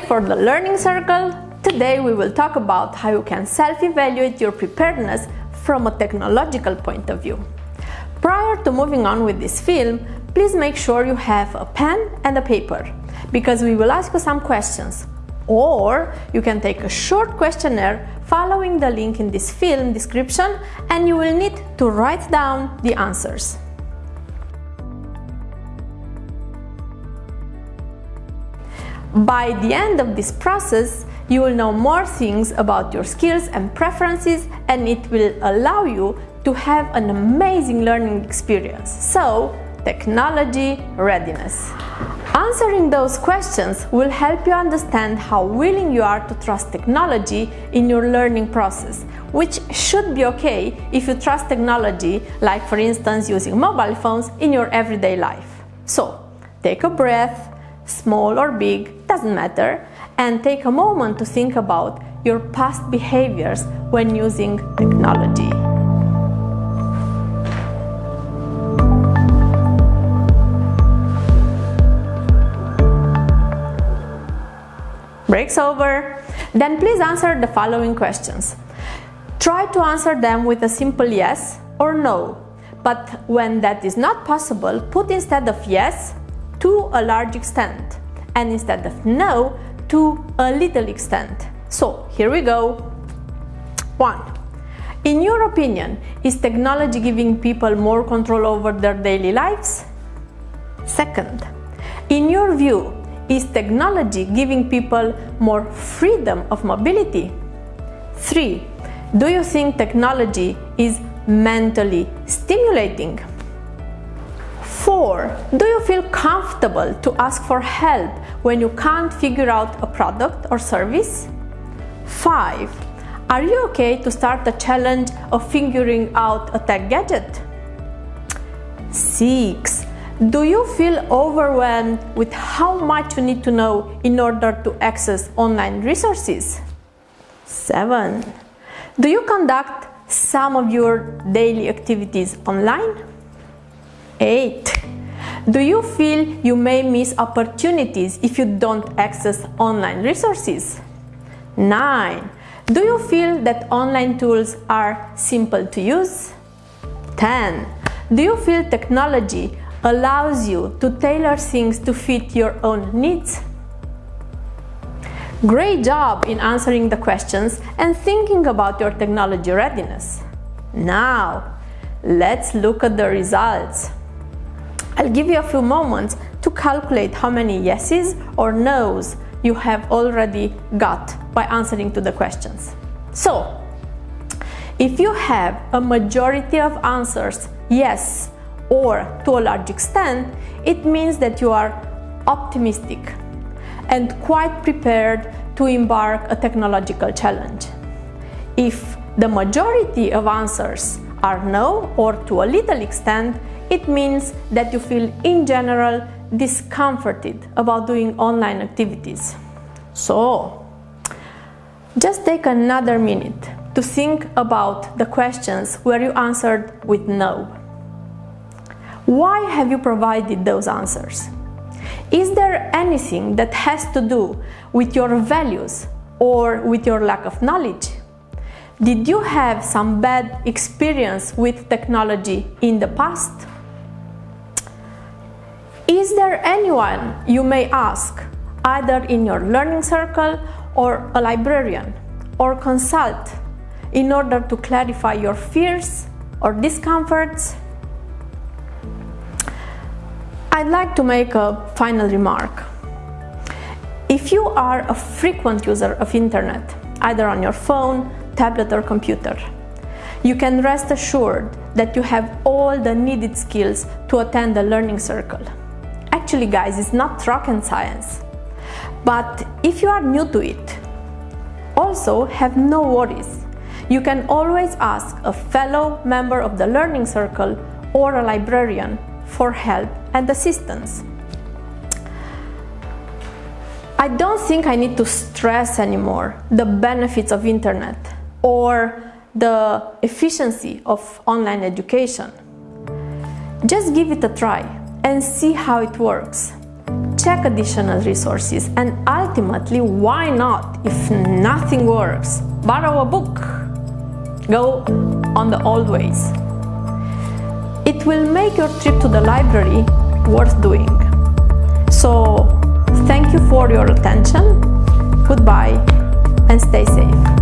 for the Learning Circle. Today we will talk about how you can self-evaluate your preparedness from a technological point of view. Prior to moving on with this film, please make sure you have a pen and a paper because we will ask you some questions or you can take a short questionnaire following the link in this film description and you will need to write down the answers. By the end of this process, you will know more things about your skills and preferences and it will allow you to have an amazing learning experience. So, technology readiness. Answering those questions will help you understand how willing you are to trust technology in your learning process, which should be okay if you trust technology, like for instance using mobile phones in your everyday life. So, take a breath, small or big, doesn't matter, and take a moment to think about your past behaviors when using technology. Breaks over. Then please answer the following questions. Try to answer them with a simple yes or no. But when that is not possible, put instead of yes to a large extent and instead of no to a little extent. So here we go. 1. In your opinion, is technology giving people more control over their daily lives? Second, in your view, is technology giving people more freedom of mobility? 3. Do you think technology is mentally stimulating? 4. Do you feel comfortable to ask for help when you can't figure out a product or service? 5. Are you okay to start a challenge of figuring out a tech gadget? 6. Do you feel overwhelmed with how much you need to know in order to access online resources? 7. Do you conduct some of your daily activities online? 8. Do you feel you may miss opportunities if you don't access online resources? 9. Do you feel that online tools are simple to use? 10. Do you feel technology allows you to tailor things to fit your own needs? Great job in answering the questions and thinking about your technology readiness. Now, let's look at the results. I'll give you a few moments to calculate how many yeses or nos you have already got by answering to the questions. So, if you have a majority of answers yes or to a large extent, it means that you are optimistic and quite prepared to embark a technological challenge. If the majority of answers are no or to a little extent, it means that you feel in general discomforted about doing online activities. So, just take another minute to think about the questions where you answered with no. Why have you provided those answers? Is there anything that has to do with your values or with your lack of knowledge? Did you have some bad experience with technology in the past? Is there anyone you may ask, either in your learning circle or a librarian, or consult in order to clarify your fears or discomforts? I'd like to make a final remark. If you are a frequent user of internet, either on your phone, tablet or computer, you can rest assured that you have all the needed skills to attend a learning circle. Actually guys, it's not rocket science. But if you are new to it, also have no worries. You can always ask a fellow member of the learning circle or a librarian for help and assistance. I don't think I need to stress anymore the benefits of internet or the efficiency of online education. Just give it a try and see how it works. check additional resources, and ultimately, why not, if nothing works, borrow a book, go on the old ways. It will make your trip to the library worth doing. So, thank you for your attention, goodbye, and stay safe.